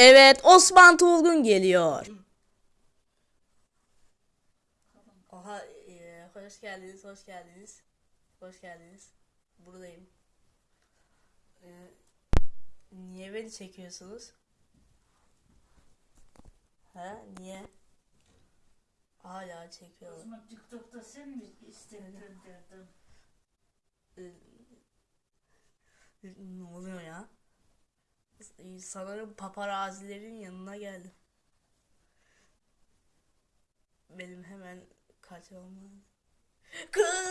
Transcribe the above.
Evet Osman Tulgun geliyor. Aha e, hoş geldiniz hoş geldiniz. Hoş geldiniz. Buradayım. E, niye beni çekiyorsunuz? Ha niye? Hala çekiyorlar. Osman TikTok'ta sen mi istektirdin? E, ne Sanırım paparazilerin yanına geldim. Benim hemen kaçmam lazım. Kaç!